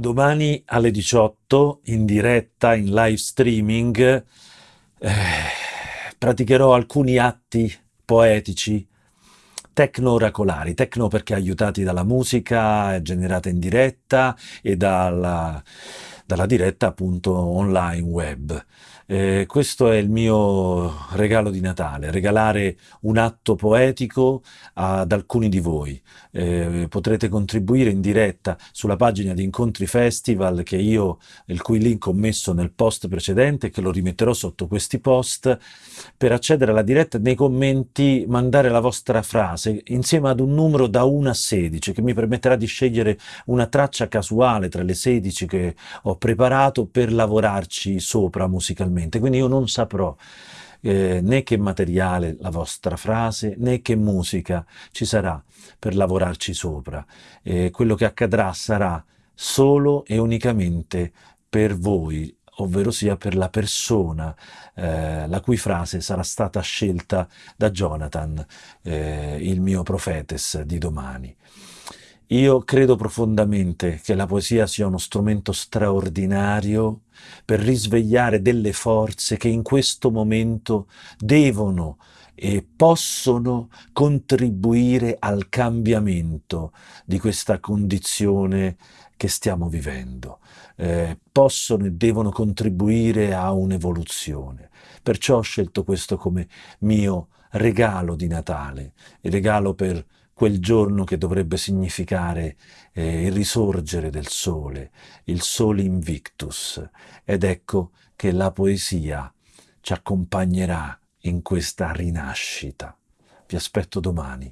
Domani alle 18 in diretta, in live streaming, eh, praticherò alcuni atti poetici tecno-oracolari, tecno perché aiutati dalla musica generata in diretta e dalla, dalla diretta appunto online web. Eh, questo è il mio regalo di Natale, regalare un atto poetico ad alcuni di voi. Eh, potrete contribuire in diretta sulla pagina di Incontri Festival che io, il cui link ho messo nel post precedente e che lo rimetterò sotto questi post, per accedere alla diretta nei commenti mandare la vostra frase insieme ad un numero da 1 a 16 che mi permetterà di scegliere una traccia casuale tra le 16 che ho preparato per lavorarci sopra musicalmente quindi io non saprò eh, né che materiale la vostra frase né che musica ci sarà per lavorarci sopra. Eh, quello che accadrà sarà solo e unicamente per voi, ovvero sia per la persona eh, la cui frase sarà stata scelta da Jonathan, eh, il mio profetes di domani. Io credo profondamente che la poesia sia uno strumento straordinario per risvegliare delle forze che in questo momento devono e possono contribuire al cambiamento di questa condizione che stiamo vivendo. Eh, possono e devono contribuire a un'evoluzione. Perciò ho scelto questo come mio regalo di Natale, il regalo per quel giorno che dovrebbe significare eh, il risorgere del sole, il sole invictus. Ed ecco che la poesia ci accompagnerà in questa rinascita. Vi aspetto domani.